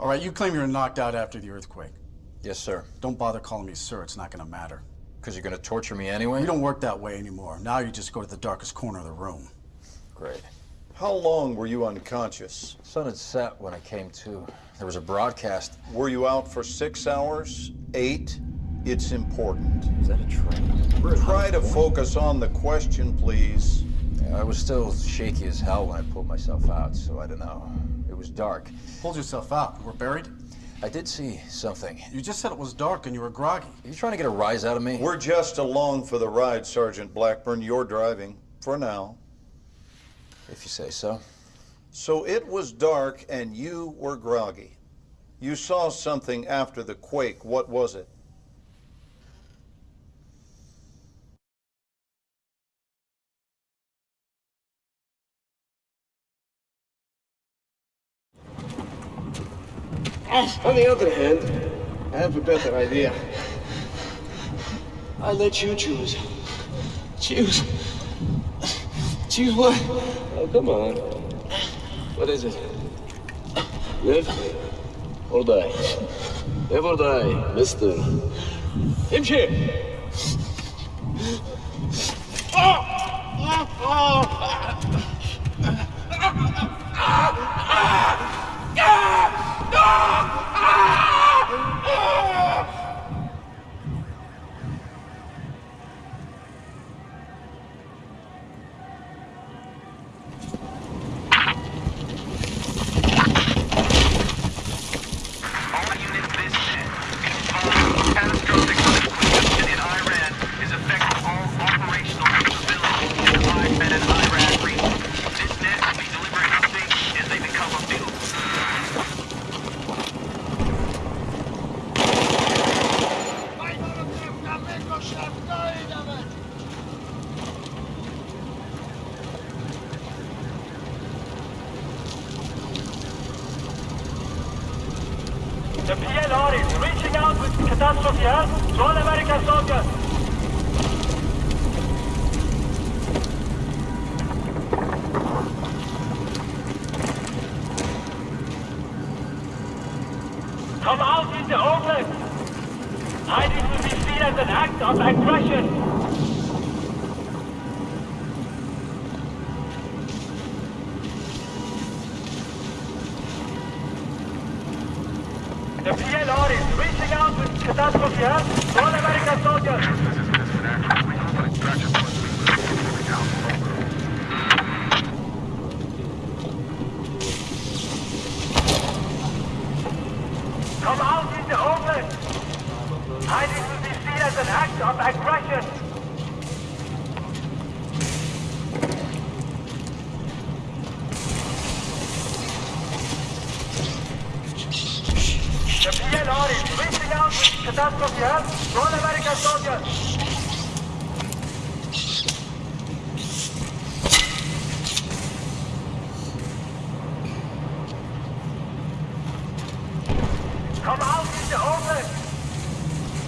All right, you claim you were knocked out after the earthquake. Yes, sir. Don't bother calling me sir, it's not gonna matter. Because you're going to torture me anyway? We don't work that way anymore. Now you just go to the darkest corner of the room. Great. How long were you unconscious? Sun had set when I came to. There was a broadcast. Were you out for six hours? Eight? It's important. Is that a train? Try to focus on the question, please. Yeah, I was still shaky as hell when I pulled myself out, so I don't know. It was dark. Hold yourself out. We're buried? I did see something. You just said it was dark and you were groggy. Are you trying to get a rise out of me? We're just along for the ride, Sergeant Blackburn. You're driving, for now. If you say so. So it was dark and you were groggy. You saw something after the quake. What was it? On the other hand, I have a better idea. I let you choose. Choose. Choose what? Oh, come on. What is it? Live or die? Live or die, mister. Hemşire! All oh, oh, oh units this net. Catastrophic earthquake in Iran is affecting all operational capabilities in the IMED and Iran region. This net will be delivering updates as they become available. The PLR is reaching help to all American soldiers. Come out in the open. Hiding will be seen as an act of aggression. The PLR is reaching out with catastrophe help to all American soldiers. Come out in the open. Hiding will be seen as an act of aggression. The PLR is reaching out with catastrophe help to all American soldiers. Come out in the open.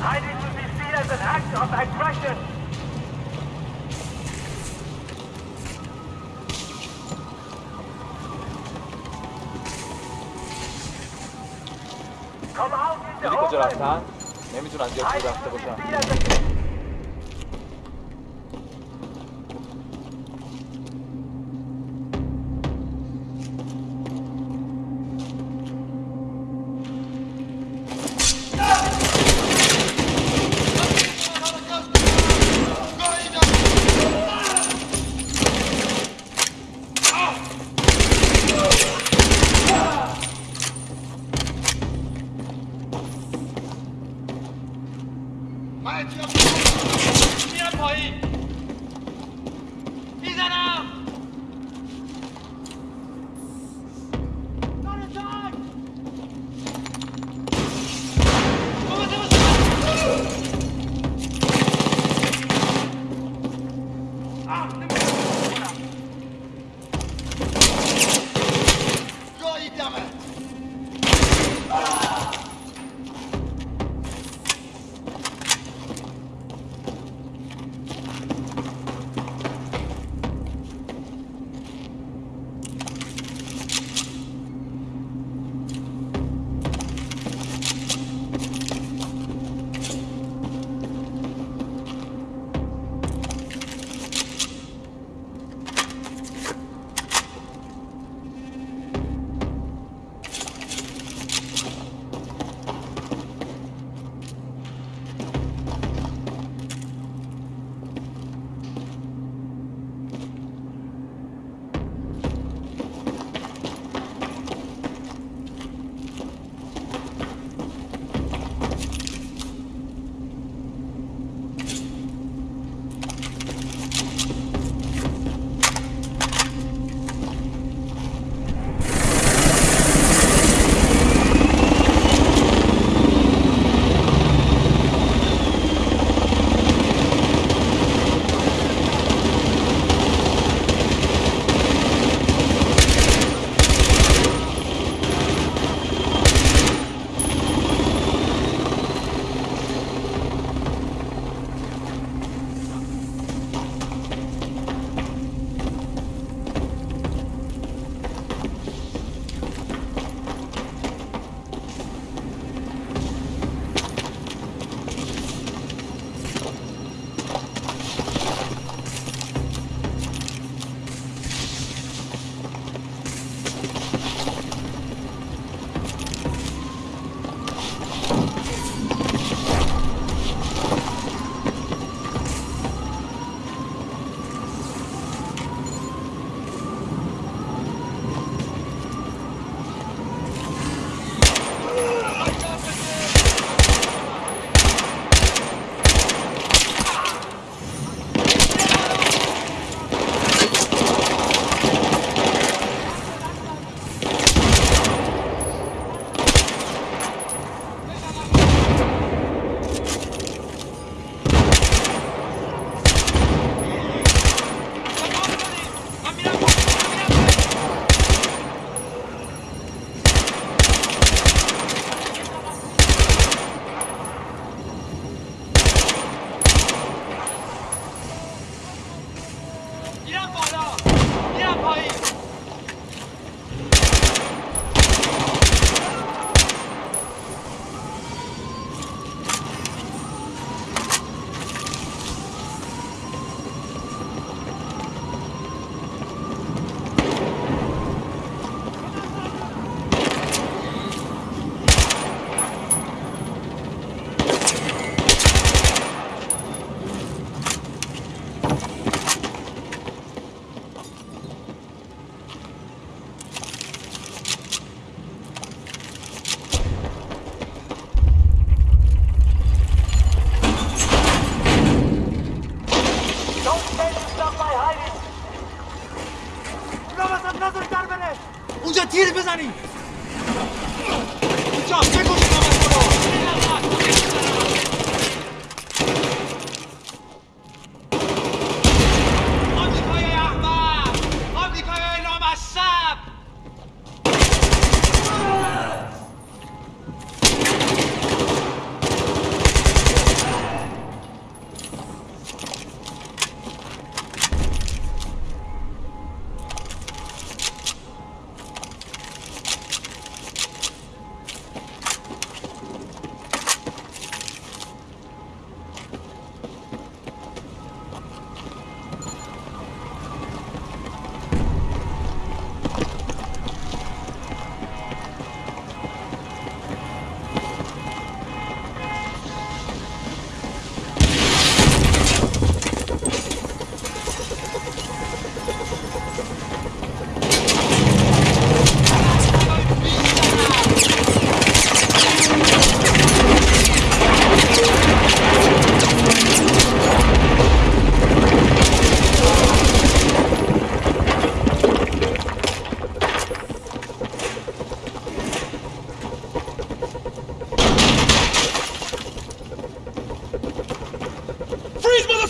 Hiding will be seen as an act of aggression. نمی‌تونم جا رفته باشم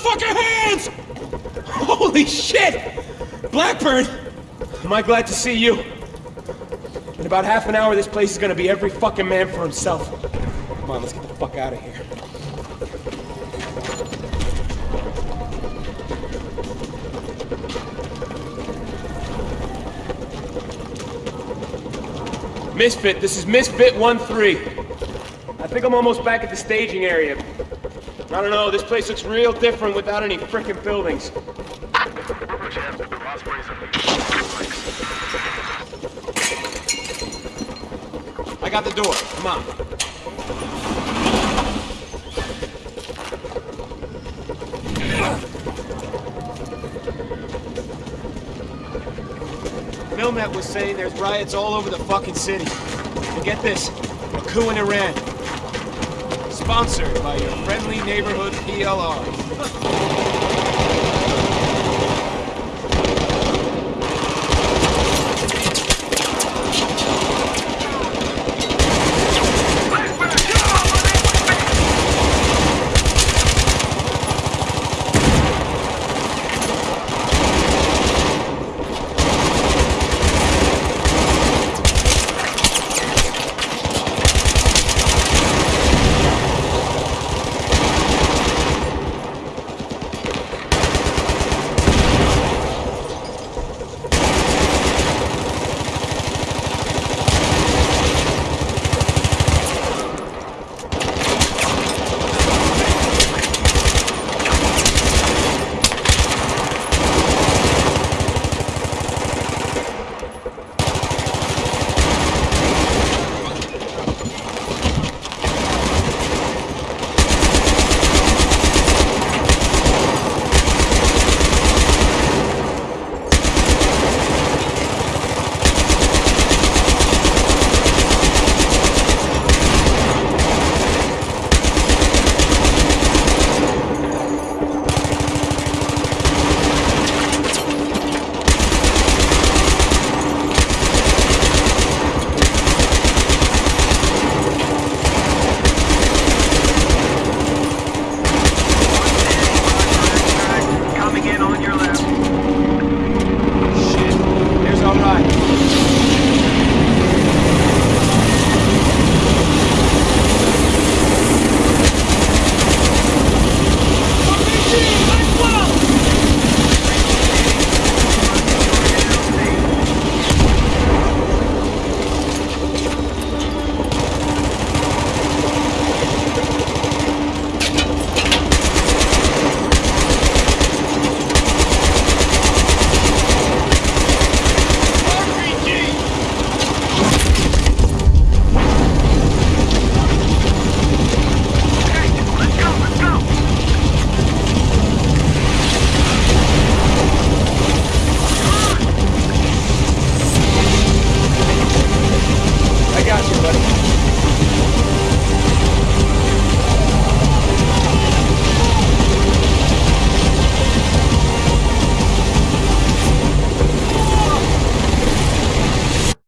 motherfucker hands! Holy shit! Blackburn! Am I glad to see you? In about half an hour, this place is gonna be every fucking man for himself. Come on, let's get the fuck out of here. Misfit, this is Misfit 1-3. I think I'm almost back at the staging area. I don't know, this place looks real different without any frickin' buildings. I got the door, come on. Milnet was saying there's riots all over the fucking city. And get this, a coup in Iran. Sponsored by your friendly neighborhood PLR.